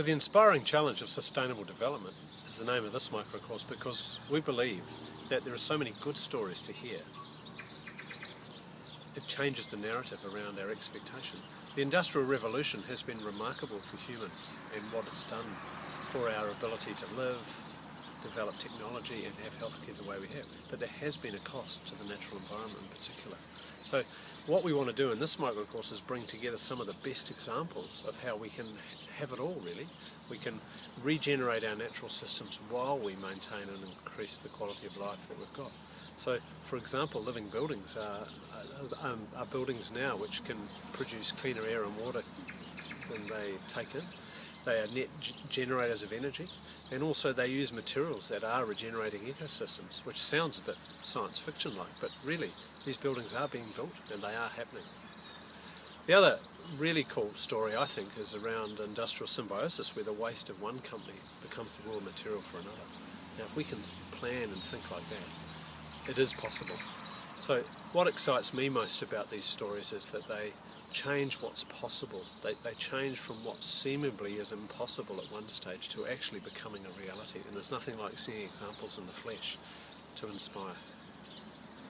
So the inspiring challenge of sustainable development is the name of this microcourse because we believe that there are so many good stories to hear. It changes the narrative around our expectation. The Industrial Revolution has been remarkable for humans and what it's done for our ability to live, develop technology and have healthcare the way we have. But there has been a cost to the natural environment in particular. So what we want to do in this microcourse is bring together some of the best examples of how we can have it all really. We can regenerate our natural systems while we maintain and increase the quality of life that we've got. So for example, living buildings are, are, um, are buildings now which can produce cleaner air and water than they take in. They are net generators of energy and also they use materials that are regenerating ecosystems, which sounds a bit science fiction like, but really these buildings are being built and they are happening. The other really cool story I think is around industrial symbiosis where the waste of one company becomes the raw material for another. Now if we can plan and think like that, it is possible. So what excites me most about these stories is that they change what's possible. They, they change from what seemingly is impossible at one stage to actually becoming a reality. And there's nothing like seeing examples in the flesh to inspire.